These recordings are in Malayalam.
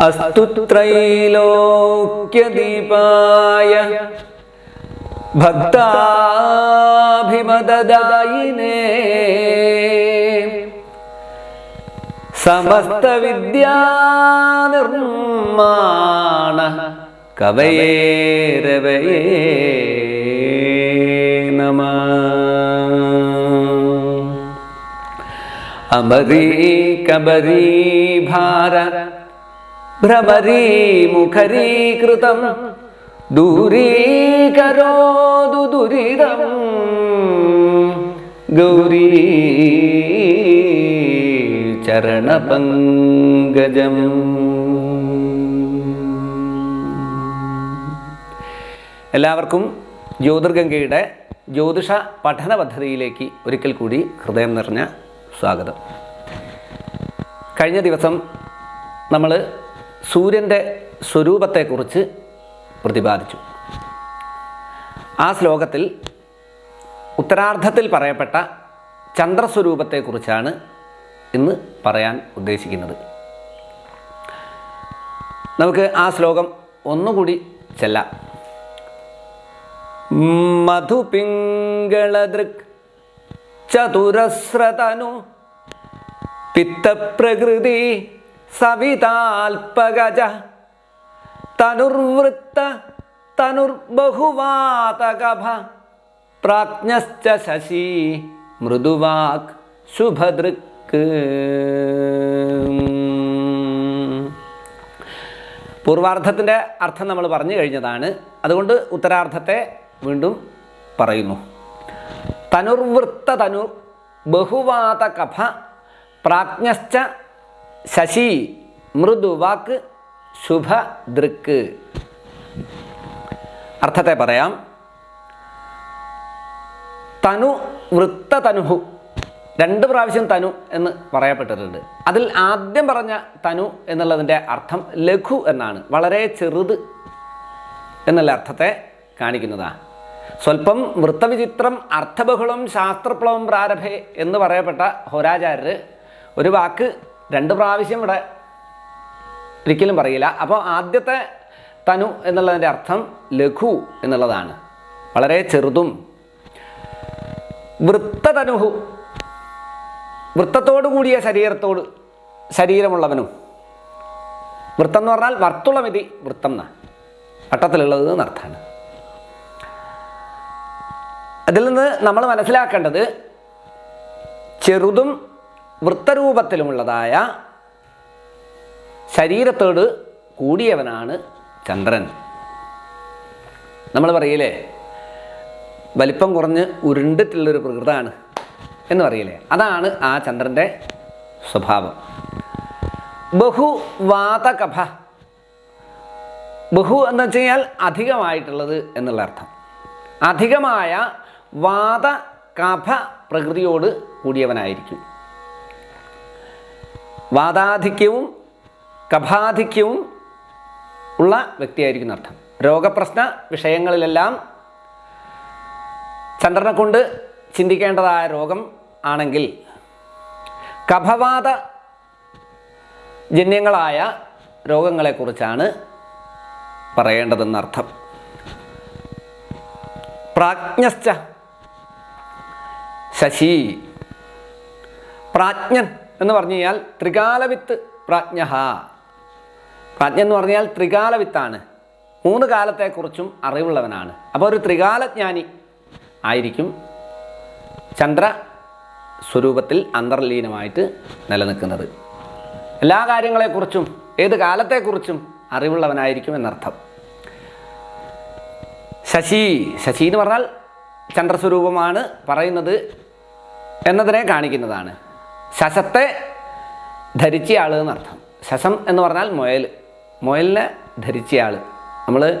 അസ്തു ത്രൈലോക്യദീപായ ഭക്താഭിമദദായിനേ. സമസ്ത വിദ്യാനിർമ്മാണ കവയേരവയേ നമ. അമരീ കബരീ ഭാര ഭ്രമരീ മുഖരീകൃതം. ദൂരീകരോതു ദുരിതം. ഗൗരീ ചരണപങ്കജം. എല്ലാവർക്കും ജ്യോതിർഗംഗയുടെ ജ്യോതിഷ പഠന പദ്ധതിയിലേക്ക് ഒരിക്കൽ കൂടി ഹൃദയം നിറഞ്ഞ സ്വാഗതം. കഴിഞ്ഞ ദിവസം നമ്മൾ സൂര്യന്റെ സ്വരൂപത്തെക്കുറിച്ച് പ്രതിപാദിച്ചു. ആ ശ്ലോകത്തിൽ ഉത്തരാർദ്ധത്തിൽ പറയപ്പെട്ട ചന്ദ്രസ്വരൂപത്തെക്കുറിച്ചാണ് ഇന്ന് പറയാൻ ഉദ്ദേശിക്കുന്നത്. നമുക്ക് ആ ശ്ലോകം ഒന്നുകൂടി ചെല്ലാം. മധുപിംഗളദൃക് ചതുരസ്രതനു പിത്തപ്രകൃതി സവിതാൽപഗജ തനുർവൃത്ത തനുർബഹുവാതകഭ. പ്രാജ്ഞശ്ച ശശി മൃദുവാക് ശുഭദൃക്ക് പൂർവാർത്ഥത്തിന്റെ അർത്ഥം നമ്മൾ പറഞ്ഞു കഴിഞ്ഞതാണ്. അതുകൊണ്ട് ഉത്തരാർത്ഥത്തെ വീണ്ടും പറയുന്നു. തനുർവൃത്ത തനുർ ബഹുവാത കഫ പ്രാജ്ഞശ്ച ശശി മൃദുവാക്ക് ശുഭദൃക്ക് അർത്ഥത്തെ പറയാം. തനു വൃത്ത തനുഹു. രണ്ട് പ്രാവശ്യം തനു എന്ന് പറയപ്പെട്ടിട്ടുണ്ട്. അതിൽ ആദ്യം പറഞ്ഞ തനു എന്നുള്ളതിന്റെ അർത്ഥം ലഘു എന്നാണ്. വളരെ ചെറുത് എന്നുള്ള അർത്ഥത്തെ കാണിക്കുന്നതാണ് സ്വല്പം വൃത്തവിചിത്രം അർത്ഥബഹുളം ശാസ്ത്രപ്ലവം പ്രാരഭേ എന്ന് പറയപ്പെട്ട ഹോരാചാര്യർ ഒരു വാക്ക് രണ്ട് പ്രാവശ്യം ഇവിടെ ഒരിക്കലും പറയില്ല. അപ്പോൾ ആദ്യത്തെ തനു എന്നുള്ളതിന്റെ അർത്ഥം ലഘു എന്നുള്ളതാണ്. വളരെ ചെറുതും വൃത്തതനുഹു വൃത്തത്തോടു കൂടിയ ശരീരത്തോട് ശരീരമുള്ളവനും. വൃത്തം എന്ന് പറഞ്ഞാൽ വർത്തുളമിതി വൃത്തം എന്ന വട്ടത്തിലുള്ളത് എന്നർത്ഥമാണ് അതിൽ നിന്ന് നമ്മൾ മനസ്സിലാക്കേണ്ടത് ചെറുതും വൃത്തരൂപത്തിലുമുള്ളതായ ശരീരത്തോട് കൂടിയവനാണ് ചന്ദ്രൻ. നമ്മൾ പറയില്ലേ വലിപ്പം കുറഞ്ഞ് ഉരുണ്ടിട്ടുള്ളൊരു പ്രകൃതമാണ് എന്ന് പറയില്ലേ അതാണ് ആ ചന്ദ്രന്റെ സ്വഭാവം. ബഹുവാതകഭ. ബഹു എന്ന് വെച്ച് കഴിഞ്ഞാൽ അധികമായിട്ടുള്ളത് എന്നുള്ള അർത്ഥം. അധികമായ വാത കഫ പ്രകൃതിയോട് കൂടിയവനായിരിക്കും. വാതാധിക്യവും കഭാധിക്യവും ഉള്ള വ്യക്തിയായിരിക്കും അർത്ഥം. രോഗപ്രശ്ന വിഷയങ്ങളിലെല്ലാം ചന്ദ്രനെ കൊണ്ട് ചിന്തിക്കേണ്ടതായ രോഗം ആണെങ്കിൽ കഭവാദ ജന്യങ്ങളായ രോഗങ്ങളെക്കുറിച്ചാണ് പറയേണ്ടതെന്നർത്ഥം പ്രാജ്ഞശ്ച ശശി. പ്രാജ്ഞൻ എന്ന് പറഞ്ഞു കഴിഞ്ഞാൽ ത്രികാലവിത്ത് പ്രാജ്ഞ പ്രാജ്ഞ എന്ന് പറഞ്ഞാൽ ത്രികാലവിത്താണ്. മൂന്ന് കാലത്തെക്കുറിച്ചും അറിവുള്ളവനാണ്. അപ്പോൾ ഒരു ത്രികാലജ്ഞാനി ആയിരിക്കും ചന്ദ്ര സ്വരൂപത്തിൽ അന്തർലീനമായിട്ട് നിലനിൽക്കുന്നത്. എല്ലാ കാര്യങ്ങളെക്കുറിച്ചും ഏത് കാലത്തെക്കുറിച്ചും അറിവുള്ളവനായിരിക്കും എന്നർത്ഥം. ശശി ശശി എന്ന് പറഞ്ഞാൽ ചന്ദ്രസ്വരൂപമാണ് പറയുന്നത് എന്നതിനെ കാണിക്കുന്നതാണ്. ശശത്തെ ധരിച്ചയാൾ എന്നർത്ഥം. സസം എന്ന് പറഞ്ഞാൽ മുയൽ മുയലിനെ ധരിച്ചയാൾ നമ്മൾ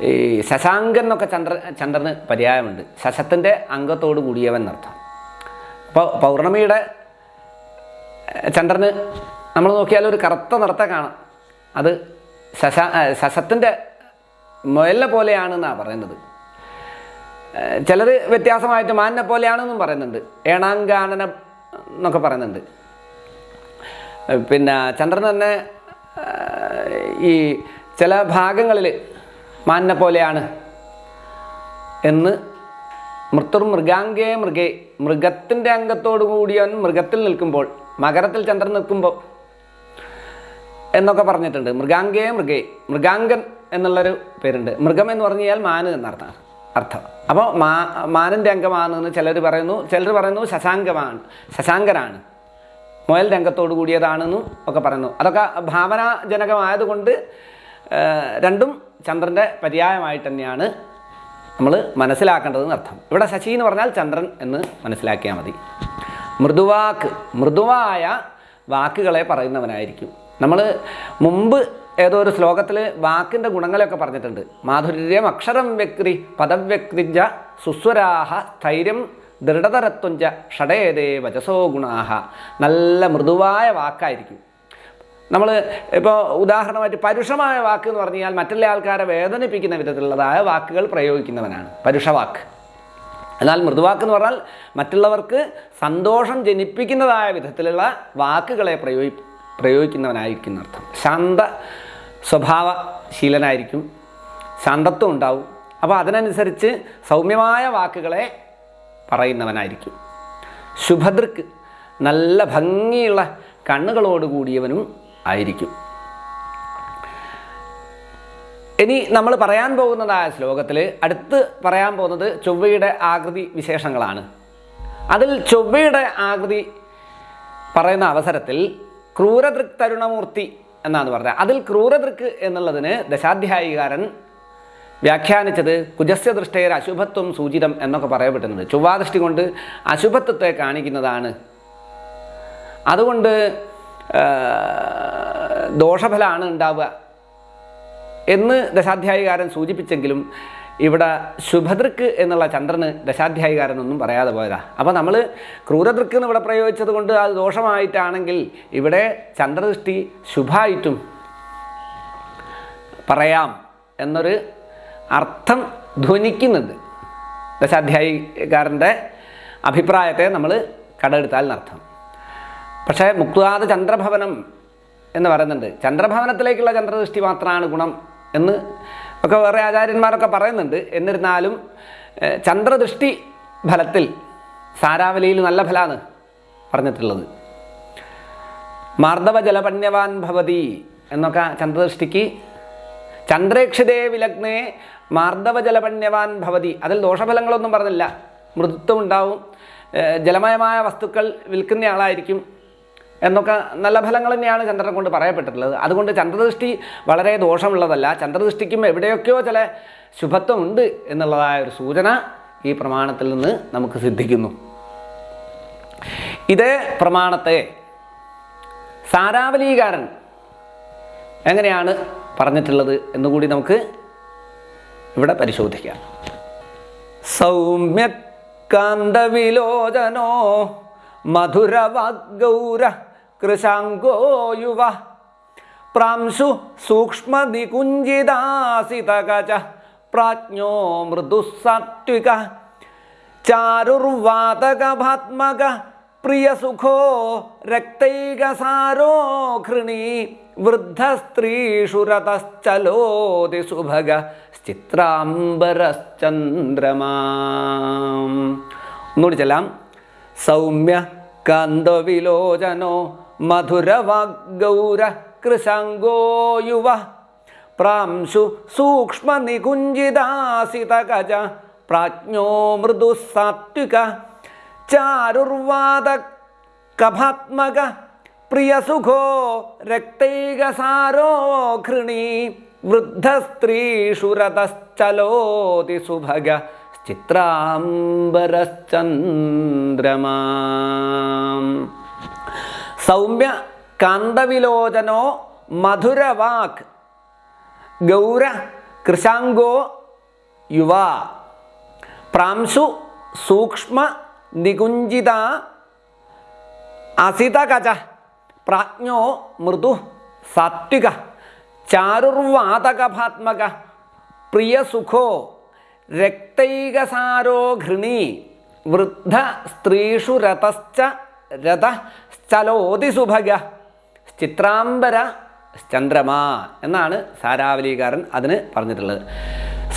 ഈ ശശാങ്കൻ എന്നൊക്കെ ചന്ദ്ര ചന്ദ്രന് പര്യായമുണ്ട്. ശശത്തിന്റെ അംഗത്തോട് കൂടിയവൻ എന്നർത്ഥം. അപ്പോൾ പൗർണമിയുടെ ചന്ദ്രന് നമ്മൾ നോക്കിയാൽ ഒരു കറുത്ത നിറത്തെ കാണാം. അത് ശശ ശശത്തിന്റെ മുയലിനെ പോലെയാണെന്നാണ് പറയുന്നത്. ചിലർ വ്യത്യാസമായിട്ട് മാനിനെ പോലെയാണെന്നും പറയുന്നുണ്ട്. ഏണാങ്കാനന എന്നൊക്കെ പറയുന്നുണ്ട്. പിന്നെ ചന്ദ്രൻ തന്നെ ഈ ചില ഭാഗങ്ങളിൽ മാനിനെ പോലെയാണ് എന്ന് മൃത്തുർ മൃഗാംഗേ മൃഗേ മൃഗത്തിന്റെ അംഗത്തോടു കൂടിയവൻ മൃഗത്തിൽ നിൽക്കുമ്പോൾ മകരത്തിൽ ചന്ദ്രൻ നിൽക്കുമ്പോൾ എന്നൊക്കെ പറഞ്ഞിട്ടുണ്ട്. മൃഗാംഗേ മൃഗേ മൃഗാംഗൻ എന്നുള്ളൊരു പേരുണ്ട്. മൃഗം എന്ന് പറഞ്ഞു കഴിഞ്ഞാൽ മാന് എന്നർത്ഥം. അർത്ഥം. അപ്പോൾ മാ മാനന്റെ അംഗമാണെന്ന് ചിലർ പറയുന്നു ചിലർ പറയുന്നു ശശാങ്കമാണ് ശശാങ്കനാണ് മുയൽ രംഗത്തോട് കൂടിയതാണെന്നും ഒക്കെ പറയുന്നു. അതൊക്കെ ഭാവനാജനകമായതുകൊണ്ട് രണ്ടും ചന്ദ്രന്റെ പര്യായമായിട്ട് തന്നെയാണ് നമ്മൾ മനസ്സിലാക്കേണ്ടതെന്ന് അർത്ഥം. ഇവിടെ ശശി എന്ന് പറഞ്ഞാൽ ചന്ദ്രൻ എന്ന് മനസ്സിലാക്കിയാൽ മതി. മൃദുവാക്ക് മൃദുവായ വാക്കുകളെ പറയുന്നവനായിരിക്കും. നമ്മൾ മുമ്പ് ഏതോ ഒരു ശ്ലോകത്തിൽ വാക്കിന്റെ ഗുണങ്ങളെയൊക്കെ പറഞ്ഞിട്ടുണ്ട്. മാധുര്യം അക്ഷരം വ്യക്തി പദവ്യക്തിജ സുസ്വരാഹ സ്ഥൈര്യം ദൃഢതരത്വഞ്ച ഷടേതേ വചസോ ഗുണാഹ. നല്ല മൃദുവായ വാക്കായിരിക്കും. നമ്മൾ ഇപ്പോൾ ഉദാഹരണമായിട്ട് പരുഷമായ വാക്ക് എന്ന് പറഞ്ഞു കഴിഞ്ഞാൽ മറ്റുള്ള ആൾക്കാരെ വേദനിപ്പിക്കുന്ന വിധത്തിലുള്ളതായ വാക്കുകൾ പ്രയോഗിക്കുന്നവനാണ്. പരുഷവാക്ക്. എന്നാൽ മൃദുവാക്ക് എന്ന് പറഞ്ഞാൽ മറ്റുള്ളവർക്ക് സന്തോഷം ജനിപ്പിക്കുന്നതായ വിധത്തിലുള്ള വാക്കുകളെ പ്രയോഗി പ്രയോഗിക്കുന്നവനായിരിക്കുന്ന അർത്ഥം ശാന്ത സ്വഭാവശീലനായിരിക്കും. ശാന്തത്വം ഉണ്ടാവും. അപ്പോൾ അതിനനുസരിച്ച് സൗമ്യമായ വാക്കുകളെ പറയുന്നവനായിരിക്കും. ശുഭദൃക്ക് നല്ല ഭംഗിയുള്ള കണ്ണുകളോട് കൂടിയവനും ആയിരിക്കും. ഇനി നമ്മൾ പറയാൻ പോകുന്നതായ ശ്ലോകത്തിൽ അടുത്ത് പറയാൻ പോകുന്നത് ചൊവ്വയുടെ ആകൃതി വിശേഷങ്ങളാണ്. അതിൽ ചൊവ്വയുടെ ആകൃതി പറയുന്ന അവസരത്തിൽ ക്രൂരദൃക് തരുണമൂർത്തി എന്നാണ് പറഞ്ഞത്. അതിൽ ക്രൂരദൃക്ക് എന്നുള്ളതിന് ദശാധ്യായികാരൻ വ്യാഖ്യാനിച്ചത് കുജസ്യ ദൃഷ്ടയിൽ അശുഭത്വം സൂചിതം എന്നൊക്കെ പറയപ്പെട്ടിട്ടുണ്ട്. ചൊവ്വാദൃഷ്ടി കൊണ്ട് അശുഭത്വത്തെ കാണിക്കുന്നതാണ്. അതുകൊണ്ട് ദോഷഫലമാണ് ഉണ്ടാവുക എന്ന് ദശാധ്യായികാരൻ സൂചിപ്പിച്ചെങ്കിലും ഇവിടെ ശുഭദൃക്ക് എന്നുള്ള ചന്ദ്രന് ദശാധ്യായികാരനൊന്നും പറയാതെ പോയതാ. അപ്പോൾ നമ്മൾ ക്രൂരദൃക്ക് എന്ന് ഇവിടെ പ്രയോഗിച്ചത് കൊണ്ട് അത് ദോഷമായിട്ടാണെങ്കിൽ ഇവിടെ ചന്ദ്രദൃഷ്ടി ശുഭായിട്ടും പറയാം എന്നൊരു അർത്ഥം ധ്വനിക്കുന്നുണ്ട് ദശാധ്യായികാരന്റെ അഭിപ്രായത്തെ നമ്മൾ കടമെടുത്താൽ എന്നർത്ഥം. പക്ഷേ മുക്തുവാദ ചന്ദ്രഭവനം എന്ന് പറയുന്നുണ്ട്. ചന്ദ്രഭവനത്തിലേക്കുള്ള ചന്ദ്രദൃഷ്ടി മാത്രമാണ് ഗുണം എന്ന് ഒക്കെ വേറെ ആചാര്യന്മാരൊക്കെ പറയുന്നുണ്ട്. എന്നിരുന്നാലും ചന്ദ്രദൃഷ്ടി ഫലത്തിൽ സാരാവലിയിൽ നല്ല ഫലമാണ് പറഞ്ഞിട്ടുള്ളത്. മാർദ്ദവ ജലപണ്യവാൻ ഭവതി എന്നൊക്കെ ചന്ദ്രദൃഷ്ടിക്ക് ചന്ദ്രേക്ഷിതേ വിലഗ്നേ മാർദ്ദവ ജലപണ്യവാൻ ഭവതി. അതിൽ ദോഷഫലങ്ങളൊന്നും പറഞ്ഞില്ല. മൃദുത്വം ഉണ്ടാവും. ജലമയമായ വസ്തുക്കൾ വിൽക്കുന്ന ആളായിരിക്കും. എന്നൊക്കെ നല്ല ഫലങ്ങൾ തന്നെയാണ് ചന്ദ്രനെ കൊണ്ട് പറയപ്പെട്ടിട്ടുള്ളത്. അതുകൊണ്ട് ചന്ദ്രദൃഷ്ടി വളരെ ദോഷമുള്ളതല്ല. ചന്ദ്രദൃഷ്ടിക്കും എവിടെയൊക്കെയോ ചില ശുഭത്വമുണ്ട് എന്നുള്ളതായ ഒരു സൂചന ഈ പ്രമാണത്തിൽ നിന്ന് നമുക്ക് സിദ്ധിക്കുന്നു. ഇതേ പ്രമാണത്തെ സാരാവലീകാരൻ എങ്ങനെയാണ് പറഞ്ഞിട്ടുള്ളത് എന്നുകൂടി നമുക്ക് ഇവിടെ പരിശോധിക്കാം. സൗമ്യ സൗമ്യകാന്തവിലോചനോ മധുരവാഗൗര കൃശാങ്കോ യുവ പ്രാംശു സൂക്ഷ്മനികുഞ്ചിതാസിതകച പ്രാജ്ഞോ മൃദുസാത്വിക ചാരുർവാതകഭാത്മക പ്രിയസുഖോ രക്തൈകസാരോ ഘൃണീ വൃദ്ധസ്ത്രീഷു രതശ്ചലോതി സുഭഗ ചിത്രാംബരശ്ചന്ദ്രമാ ഒന്നുകൂടി ചെല്ലാം സൗമ്യ കാന്തവിലോചനോ मधुर वाग्गौर कृषङ्गो प्रांशु सूक्ष्मनिकुञ्जिदासितगज प्राज्ञो मृदुः सात्विक चारुर्वादकभात्मग प्रियसुखो रक्तैकसारो घृणी वृद्धस्त्रीषु रतश्चलोति सुभग चित्राम्बरश्चन्द्रमा സൗമ്യ കാന്തവിലോചനോ മധുരവാക് ഗൗര കൃശാങ്കോ യുവ. പ്രാംശു സൂക്ഷ്മ നികുഞ്ചിത. അസിതകജ പ്രാജ്ഞോ മൃദു സാത്വിക. ചാരുർവാതകഭാത്മക പ്രിയസുഖോ രക്തൈകസാരോ ഘൃണി വൃദ്ധ സ്ത്രീഷു രതശ്ച രഥ ചലോതി സുഭഗ ചിത്രാംബര ചന്ദ്രമ എന്നാണ് സാരാവലികാരൻ അതിന് പറഞ്ഞിട്ടുള്ളത്.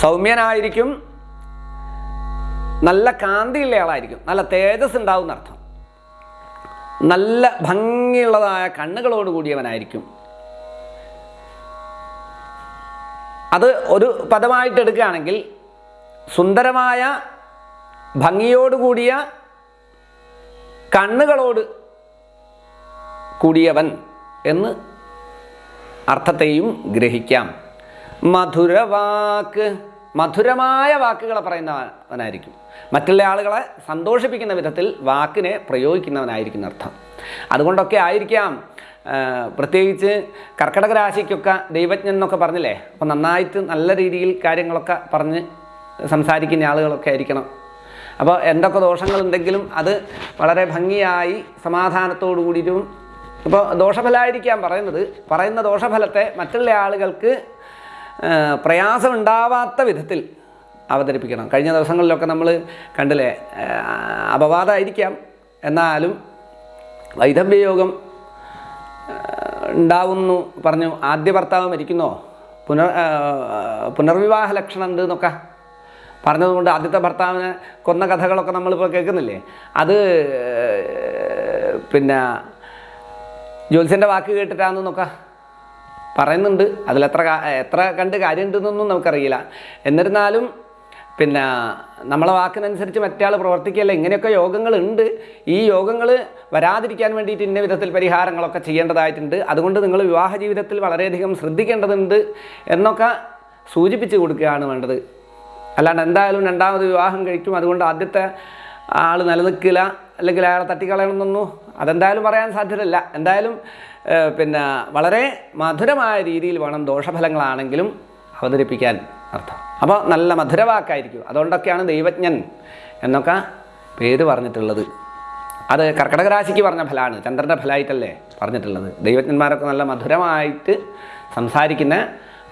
സൗമ്യനായിരിക്കും നല്ല കാന്തിയുള്ള ആളായിരിക്കും നല്ല തേജസ് ഉണ്ടാവും എന്നർത്ഥം. നല്ല ഭംഗിയുള്ളതായ കണ്ണുകളോട് കൂടിയവനായിരിക്കും. അത് ഒരു പദമായിട്ട് എടുക്കുകയാണെങ്കിൽ സുന്ദരമായ ഭംഗിയോടുകൂടിയ കണ്ണുകളോട് കൂടിയവൻ എന്ന് അർത്ഥത്തെയും ഗ്രഹിക്കാം. മധുരവാക്ക് മധുരമായ വാക്കുകളെ പറയുന്നവനായിരിക്കും. മറ്റുള്ള ആളുകളെ സന്തോഷിപ്പിക്കുന്ന വിധത്തിൽ വാക്കിനെ പ്രയോഗിക്കുന്നവനായിരിക്കും അർത്ഥം. അതുകൊണ്ടൊക്കെ ആയിരിക്കാം പ്രത്യേകിച്ച് കർക്കടക രാശിക്കൊക്കെ ദൈവജ്ഞൻ എന്നൊക്കെ പറഞ്ഞില്ലേ? അപ്പം നന്നായിട്ട് നല്ല രീതിയിൽ കാര്യങ്ങളൊക്കെ പറഞ്ഞ് സംസാരിക്കുന്ന ആളുകളൊക്കെ ആയിരിക്കണം. അപ്പോൾ എന്തൊക്കെ ദോഷങ്ങളുണ്ടെങ്കിലും അത് വളരെ ഭംഗിയായി സമാധാനത്തോടു കൂടിയിട്ടും ഇപ്പോൾ ദോഷഫലമായിരിക്കാം പറയുന്നത്. പറയുന്ന ദോഷഫലത്തെ മറ്റുള്ള ആളുകൾക്ക് പ്രയാസം ഉണ്ടാവാത്ത വിധത്തിൽ അവതരിപ്പിക്കണം. കഴിഞ്ഞ ദിവസങ്ങളിലൊക്കെ നമ്മൾ കണ്ടില്ലേ അപവാദമായിരിക്കാം. എന്നാലും വൈധവ്യയോഗം ഉണ്ടാവുന്നു പറഞ്ഞു. ആദ്യ ഭർത്താവ് മരിക്കുന്നോ? പുനർ പുനർവിവാഹ ലക്ഷണം ഉണ്ട് എന്നൊക്കെ പറഞ്ഞതുകൊണ്ട് ആദ്യത്തെ ഭർത്താവിനെ കൊന്ന കഥകളൊക്കെ നമ്മളിപ്പോൾ കേൾക്കുന്നില്ലേ? അത് പിന്നെ ജ്യോത്സ്യന്റെ വാക്ക് കേട്ടിട്ടാണെന്നൊക്കെ പറയുന്നുണ്ട്. അതിലെത്ര എത്ര കണ്ട് കാര്യമുണ്ടെന്നൊന്നും നമുക്കറിയില്ല. എന്നിരുന്നാലും പിന്നെ നമ്മളെ വാക്കിനനുസരിച്ച് മറ്റേ ആൾ പ്രവർത്തിക്കുകയല്ല. ഇങ്ങനെയൊക്കെ യോഗങ്ങളുണ്ട്. ഈ യോഗങ്ങൾ വരാതിരിക്കാൻ വേണ്ടിയിട്ട് ഇന്ന വിധത്തിൽ പരിഹാരങ്ങളൊക്കെ ചെയ്യേണ്ടതായിട്ടുണ്ട്. അതുകൊണ്ട് നിങ്ങൾ വിവാഹ ജീവിതത്തിൽ വളരെയധികം ശ്രദ്ധിക്കേണ്ടതുണ്ട് എന്നൊക്കെ സൂചിപ്പിച്ച് കൊടുക്കുകയാണ് വേണ്ടത്. അല്ലാണ്ട് എന്തായാലും രണ്ടാമത് വിവാഹം കഴിക്കും. അതുകൊണ്ട് ആദ്യത്തെ ആൾ നിലനിൽക്കില്ല. അല്ലെങ്കിൽ അയാളെ തട്ടിക്കളയണമെന്നൊന്നും അതെന്തായാലും പറയാൻ സാധ്യതയില്ല. എന്തായാലും പിന്നെ വളരെ മധുരമായ രീതിയിൽ വേണം ദോഷഫലങ്ങളാണെങ്കിലും അവതരിപ്പിക്കാൻ അർത്ഥം. അപ്പോൾ നല്ല മധുരവാക്കായിരിക്കും. അതുകൊണ്ടൊക്കെയാണ് ദൈവജ്ഞൻ എന്നൊക്കെ പേര് പറഞ്ഞിട്ടുള്ളത്. അത് കർക്കടക രാശിക്ക് പറഞ്ഞ ഫലമാണ് ചന്ദ്രന്റെ ഫലമായിട്ടല്ലേ പറഞ്ഞിട്ടുള്ളത്. ദൈവജ്ഞന്മാരൊക്കെ നല്ല മധുരമായിട്ട് സംസാരിക്കുന്ന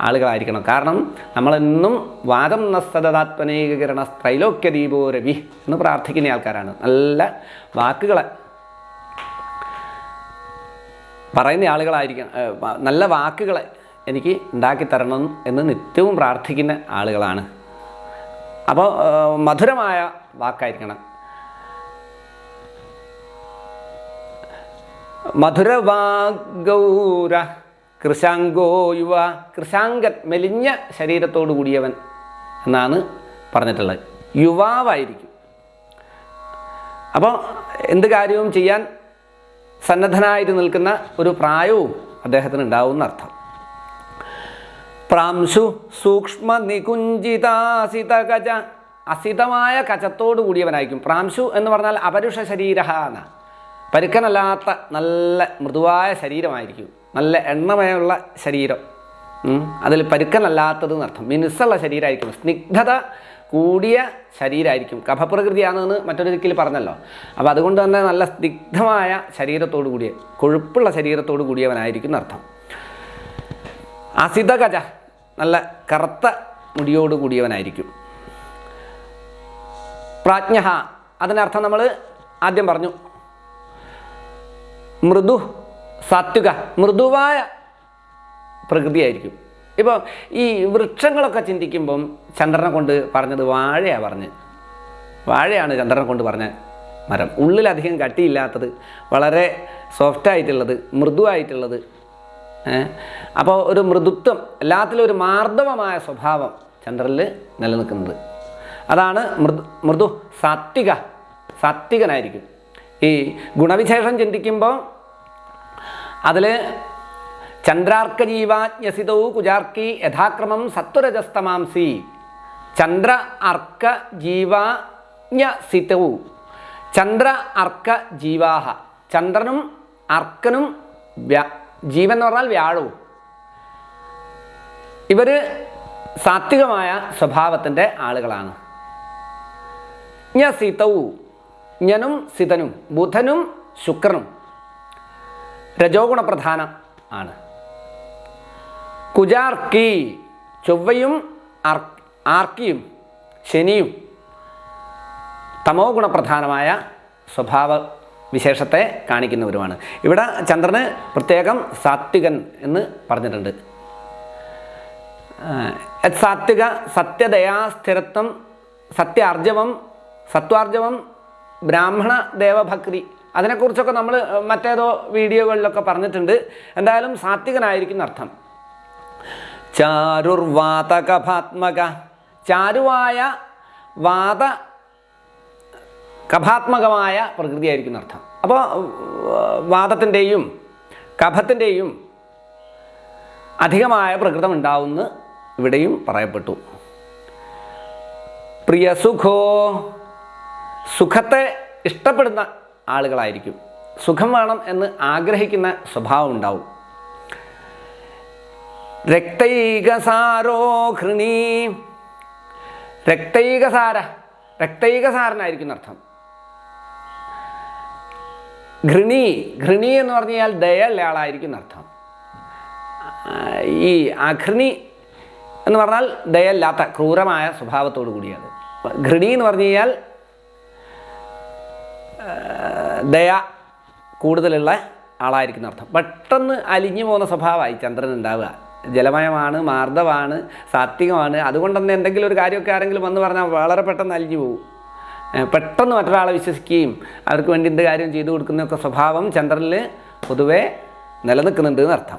ആളുകളായിരിക്കണം. കാരണം നമ്മളെന്നും വാദം നസ്തദാത്മനീകരണ സ്ത്രൈലോക്യ ദീപോ രവി എന്ന് പ്രാർത്ഥിക്കുന്ന ആൾക്കാരാണ്. നല്ല വാക്കുകളെ പറയുന്ന ആളുകളായിരിക്കണം നല്ല വാക്കുകളെ എനിക്ക് ഉണ്ടാക്കി തരണം എന്ന് നിത്യവും പ്രാർത്ഥിക്കുന്ന ആളുകളാണ്. അപ്പോൾ മധുരമായ വാക്കായിരിക്കണം. മധുരവാഗൗര കൃശാങ്കോ യുവ. കൃശാങ്കൻ മെലിഞ്ഞ ശരീരത്തോടു കൂടിയവൻ എന്നാണ് പറഞ്ഞിട്ടുള്ളത്. യുവാവായിരിക്കും. അപ്പോൾ എന്ത് കാര്യവും ചെയ്യാൻ സന്നദ്ധനായിട്ട് നിൽക്കുന്ന ഒരു പ്രായവും അദ്ദേഹത്തിന് ഉണ്ടാവും അർത്ഥം. പ്രാംശു സൂക്ഷ്മ നികുഞ്ചിതാസിത കച അസിതമായ കചത്തോടു കൂടിയവനായിരിക്കും. പ്രാംശു എന്ന് പറഞ്ഞാൽ അപരുഷ ശരീര എന്ന പരുക്കനല്ലാത്ത നല്ല മൃദുവായ ശരീരമായിരിക്കും. നല്ല എണ്ണമയമുള്ള ശരീരം. അതിൽ പരുക്കനല്ലാത്തത് എന്നർത്ഥം മിനുസുള്ള ശരീരമായിരിക്കും. സ്നിഗ്ധത കൂടിയ ശരീരമായിരിക്കും. കഫപ്രകൃതിയാണെന്ന് മറ്റൊരു ദിക്കിൽ പറഞ്ഞല്ലോ. അപ്പോൾ അതുകൊണ്ട് തന്നെ നല്ല സ്നിഗ്ധമായ ശരീരത്തോടു കൂടിയ കൊഴുപ്പുള്ള ശരീരത്തോടു കൂടിയവനായിരിക്കും അർത്ഥം. അസിതകജ നല്ല കറുത്ത മുടിയോട് കൂടിയവനായിരിക്കും. പ്രാജ്ഞ അതിനർത്ഥം നമ്മൾ ആദ്യം പറഞ്ഞു. മൃദു സാത്വിക മൃദുവായ പ്രകൃതിയായിരിക്കും. ഇപ്പോൾ ഈ വൃക്ഷങ്ങളൊക്കെ ചിന്തിക്കുമ്പം ചന്ദ്രനെ കൊണ്ട് പറഞ്ഞത് വാഴയാണ് പറഞ്ഞ്. വാഴയാണ് ചന്ദ്രനെ കൊണ്ട് പറഞ്ഞ മരം. ഉള്ളിലധികം കട്ടിയില്ലാത്തത് വളരെ സോഫ്റ്റായിട്ടുള്ളത് മൃദുവായിട്ടുള്ളത് അപ്പോൾ ഒരു മൃദുത്വം എല്ലാത്തിലും ഒരു മാർദ്ദവമായ സ്വഭാവം ചന്ദ്രനിൽ നിലനിൽക്കുന്നത്. അതാണ് മൃദു മൃദു സാത്വിക സാത്വികനായിരിക്കും. ഈ ഗുണവിശേഷം ചിന്തിക്കുമ്പോൾ അതിൽ ചന്ദ്രാർക്ക ജീവാജ്ഞസിതവും കുജാർക്കി യഥാക്രമം സത്വരജസ്തമാംസി. ചന്ദ്ര അർക്ക ജീവാജ്ഞസിതവും ചന്ദ്ര അർക്ക ജീവാഹ ചന്ദ്രനും അർക്കനും ജീവൻ എന്ന് പറഞ്ഞാൽ വ്യാഴവും. ഇവർ സാത്വികമായ സ്വഭാവത്തിന്റെ ആളുകളാണ്. ഞ സീതവും ഞനും സിതനും. ബുധനും ശുക്രനും. രജോഗുണ പ്രധാനം ആണ് കുജാർക്കി ചൊവ്വയും ആർക്കിയും ശനിയും തമോ ഗുണപ്രധാനമായ സ്വഭാവ വിശേഷത്തെ കാണിക്കുന്നവരുമാണ്. ഇവിടെ ചന്ദ്രന് പ്രത്യേകം സാത്വികൻ എന്ന് പറഞ്ഞിട്ടുണ്ട്. സാത്വിക സത്യദയാ സ്ഥിരത്വം സത്യാർജവം സത്വാർജവം ബ്രാഹ്മണ ദേവഭക്തി അതിനെക്കുറിച്ചൊക്കെ നമ്മൾ മറ്റേതോ വീഡിയോകളിലൊക്കെ പറഞ്ഞിട്ടുണ്ട്. എന്തായാലും സാത്വികനായിരിക്കുന്ന അർത്ഥം ചാരുർവാതകഭാത്മക. ചാരുവായ വാത കഭാത്മകമായ പ്രകൃതിയായിരിക്കുന്ന അർത്ഥം അപ്പോൾ വാദത്തിന്റെയും കഫത്തിന്റെയും അധികമായ പ്രകൃതം ഉണ്ടാവുമെന്ന് ഇവിടെയും പറയപ്പെട്ടു. പ്രിയസുഖോ സുഖത്തെ ഇഷ്ടപ്പെടുന്ന ആളുകളായിരിക്കും. സുഖം വേണം എന്ന് ആഗ്രഹിക്കുന്ന സ്വഭാവം ഉണ്ടാവും രക്തൈകസാരോ ഹൃണി. രക്തൈകസാര രക്തൈകസാരനായിരിക്കും അർത്ഥം ഘൃണി ഘൃണി എന്ന് പറഞ്ഞാൽ ദയയുള്ള ആളായിരിക്കും അർത്ഥം ഈ അഘൃണി എന്ന് പറഞ്ഞാൽ ദയല്ലാത്ത ക്രൂരമായ സ്വഭാവത്തോടു കൂടിയാണ്. ഘൃണി എന്ന് പറഞ്ഞു കഴിഞ്ഞാൽ ദയ കൂടുതലുള്ള ആളായിരിക്കുന്ന അർത്ഥം. പെട്ടെന്ന് അലിഞ്ഞു പോകുന്ന സ്വഭാവമായി ചന്ദ്രൻ ഉണ്ടാവുക. ജലമയമാണ് മാർദ്ദമാണ് സാത്വികമാണ്. അതുകൊണ്ട് തന്നെ എന്തെങ്കിലും ഒരു കാര്യമൊക്കെ ആരെങ്കിലും വന്ന് പറഞ്ഞാൽ വളരെ പെട്ടെന്ന് അലിഞ്ഞു പോകും. പെട്ടെന്ന് മറ്റൊരാളെ വിശ്വസിക്കുകയും അവർക്ക് വേണ്ടി എന്ത് കാര്യം ചെയ്തു കൊടുക്കുന്നൊക്കെ സ്വഭാവം ചന്ദ്രനിൽ പൊതുവെ നിലനിൽക്കുന്നുണ്ട് എന്നർത്ഥം.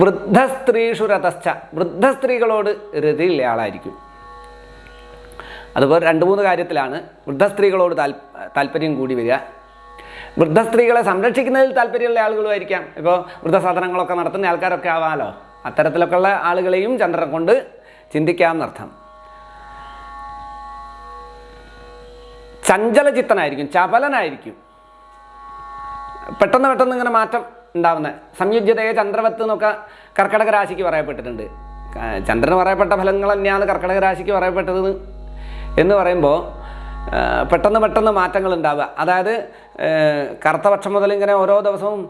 വൃദ്ധ സ്ത്രീഷു രതശ്ച വൃദ്ധ സ്ത്രീകളോട് ആളായിരിക്കും. അതുപോലെ രണ്ട് മൂന്ന് കാര്യത്തിലാണ് വൃദ്ധ സ്ത്രീകളോട് താൽ താല്പര്യം കൂടി വരിക. വൃദ്ധ സ്ത്രീകളെ സംരക്ഷിക്കുന്നതിൽ താല്പര്യമുള്ള ആളുകളുമായിരിക്കാം. ഇപ്പോൾ വൃദ്ധസാധനങ്ങളൊക്കെ നടത്തുന്ന ആൾക്കാരൊക്കെ ആവാമല്ലോ അത്തരത്തിലൊക്കെയുള്ള ആളുകളെയും ചന്ദ്രനെ കൊണ്ട് ചിന്തിക്കാമെന്നർത്ഥം ചഞ്ചലചിത്തനായിരിക്കും ചപലനായിരിക്കും. പെട്ടെന്ന് പെട്ടെന്ന് ഇങ്ങനെ മാറ്റം ഉണ്ടാവുന്ന സംയുജ്യതയെ ചന്ദ്രവത്ത് എന്നൊക്കെ കർക്കടക രാശിക്ക് പറയപ്പെട്ടിട്ടുണ്ട്. ചന്ദ്രന് പറയപ്പെട്ട ഫലങ്ങൾ തന്നെയാണ് കർക്കടക രാശിക്ക് പറയപ്പെട്ടത് എന്ന് പറയുമ്പോൾ പെട്ടെന്ന് പെട്ടെന്ന് മാറ്റങ്ങൾ ഉണ്ടാവുക. അതായത് കറുത്ത പക്ഷം മുതൽ ഇങ്ങനെ ഓരോ ദിവസവും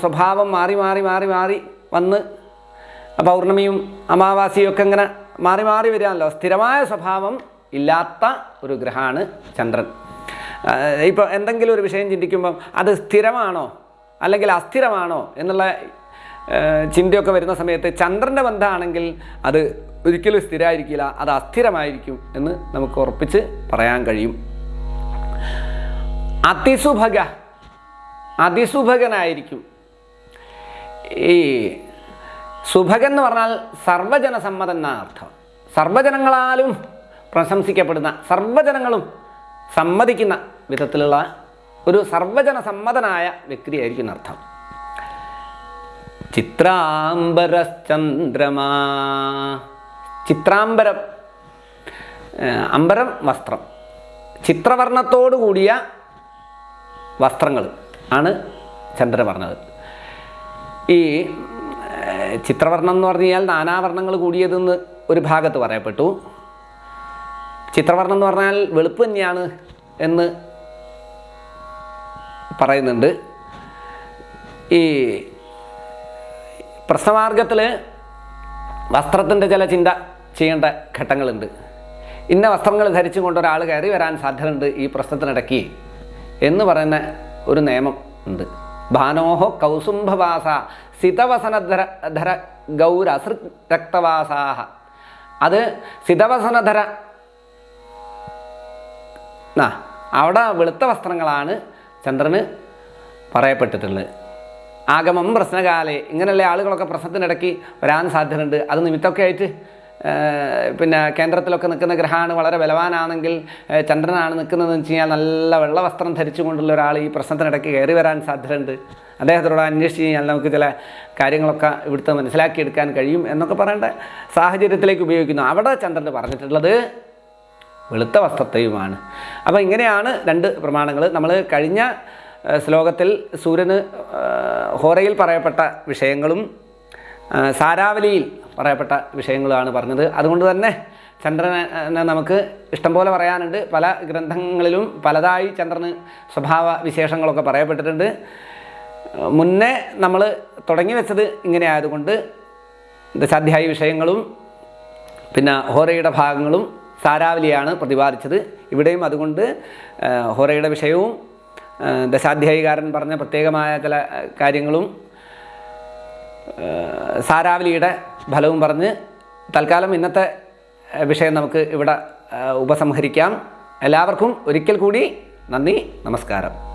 സ്വഭാവം മാറി മാറി മാറി മാറി വന്ന് പൗർണമിയും അമാവാസിയും ഒക്കെ ഇങ്ങനെ മാറി മാറി വരികയാണല്ലോ. സ്ഥിരമായ സ്വഭാവം ഇല്ലാത്ത ഒരു ഗ്രഹമാണ് ചന്ദ്രൻ. ഇപ്പോൾ എന്തെങ്കിലും ഒരു വിഷയം ചിന്തിക്കുമ്പം അത് സ്ഥിരമാണോ അല്ലെങ്കിൽ അസ്ഥിരമാണോ എന്നുള്ള ചിന്തയൊക്കെ വരുന്ന സമയത്ത് ചന്ദ്രന്റെ ബന്ധമാണെങ്കിൽ അത് ഒരിക്കലും സ്ഥിരമായിരിക്കില്ല അത് അസ്ഥിരമായിരിക്കും എന്ന് നമുക്ക് ഉറപ്പിച്ച് പറയാൻ കഴിയും. അതിസുഭക അതിസുഭകനായിരിക്കും ഈ സുഭകൻ എന്ന് പറഞ്ഞാൽ സർവജനസമ്മതം എന്ന അർത്ഥം. സർവജനങ്ങളാലും പ്രശംസിക്കപ്പെടുന്ന സർവജനങ്ങളും സമ്മതിക്കുന്ന വിധത്തിലുള്ള ഒരു സർവജന സമ്മതനായ വ്യക്തിയായിരിക്കും അർത്ഥം. ചിത്രാംബരശ്ചന്ദ്രമാ ചിത്രാംബരം അമ്പരം വസ്ത്രം. ചിത്രവർണത്തോടു കൂടിയ വസ്ത്രങ്ങൾ ആണ് ചന്ദ്രൻ പറഞ്ഞത്. ഈ ചിത്രവർണം എന്ന് പറഞ്ഞു കഴിഞ്ഞാൽ നാനാവർണങ്ങൾ കൂടിയതെന്ന് ഒരു ഭാഗത്ത് പറയപ്പെട്ടു. ചിത്രവർണം എന്ന് പറഞ്ഞാൽ വെളുപ്പ് തന്നെയാണ് എന്ന് പറയുന്നുണ്ട്. ഈ പ്രശ്നമാർഗത്തിൽ വസ്ത്രത്തിന്റെ ചില ചിന്ത ചെയ്യേണ്ട ഘട്ടങ്ങളുണ്ട്. ഇന്ന വസ്ത്രങ്ങൾ ധരിച്ചും കൊണ്ട് ഒരാൾ കയറി വരാൻ സാധ്യതയുണ്ട് ഈ പ്രശ്നത്തിനിടയ്ക്ക് എന്ന് പറയുന്ന ഒരു നിയമം ഉണ്ട്. ഭാനോഹോ കൗസുംഭവാസ സിതവസനധര ധര ഗൗര രക്തവാസാഹ. അത് സിതവസനധര അവിടെ വെളുത്ത വസ്ത്രങ്ങളാണ് ചന്ദ്രന് പറയപ്പെട്ടിട്ടുള്ളത്. ആഗമം പ്രശ്നകാലേ ഇങ്ങനെയുള്ള ആളുകളൊക്കെ പ്രശ്നത്തിനിടയ്ക്ക് വരാൻ സാധ്യതയുണ്ട്. അത് നിമിത്തമൊക്കെ ആയിട്ട് പിന്നെ കേന്ദ്രത്തിലൊക്കെ നിൽക്കുന്ന ഗ്രഹമാണ് വളരെ ബലവാനാണെങ്കിൽ ചന്ദ്രനാണ് നിൽക്കുന്നതെന്ന് വെച്ച് കഴിഞ്ഞാൽ നല്ല വെള്ള വസ്ത്രം ധരിച്ചുകൊണ്ടുള്ള ഒരാൾ ഈ പ്രശ്നത്തിനിടയ്ക്ക് കയറി വരാൻ സാധ്യതയുണ്ട്. അദ്ദേഹത്തോട് അന്വേഷിച്ച് കഴിഞ്ഞാൽ നമുക്ക് ചില കാര്യങ്ങളൊക്കെ ഇവിടുത്തെ മനസ്സിലാക്കിയെടുക്കാൻ കഴിയും എന്നൊക്കെ പറയേണ്ട സാഹചര്യത്തിലേക്ക് ഉപയോഗിക്കുന്നു. അവിടെ ചന്ദ്രൻ പറഞ്ഞിട്ടുള്ളത് വെളുത്ത വസ്ത്രത്തെയുമാണ്. അപ്പോൾ ഇങ്ങനെയാണ് രണ്ട് പ്രമാണങ്ങൾ. നമ്മൾ കഴിഞ്ഞ ശ്ലോകത്തിൽ സൂര്യന് ഹോറയിൽ പറയപ്പെട്ട വിഷയങ്ങളും സാരാവലിയിൽ പറയപ്പെട്ട വിഷയങ്ങളാണ് പറഞ്ഞത്. അതുകൊണ്ട് തന്നെ ചന്ദ്രനെ നമുക്ക് ഇഷ്ടംപോലെ പറയാനുണ്ട്. പല ഗ്രന്ഥങ്ങളിലും പലതായി ചന്ദ്രന് സ്വഭാവ വിശേഷങ്ങളൊക്കെ പറയപ്പെട്ടിട്ടുണ്ട്. മുന്നേ നമ്മൾ തുടങ്ങി വെച്ചത് ഇങ്ങനെ ആയതുകൊണ്ട് ദശാധ്യായ വിഷയങ്ങളും പിന്നെ ഹോറയുടെ ഭാഗങ്ങളും സാരാവലിയാണ് പ്രതിപാദിച്ചത്. ഇവിടെയും അതുകൊണ്ട് ഹോറയുടെ വിഷയവും ദശാധ്യായികാരൻ പറഞ്ഞ പ്രത്യേകമായ ചില കാര്യങ്ങളും സാരാവലിയുടെ ഫലവും പറഞ്ഞ് തൽക്കാലം ഇന്നത്തെ വിഷയം നമുക്ക് ഇവിടെ ഉപസംഹരിക്കാം. എല്ലാവർക്കും ഒരിക്കൽ കൂടി നന്ദി നമസ്കാരം.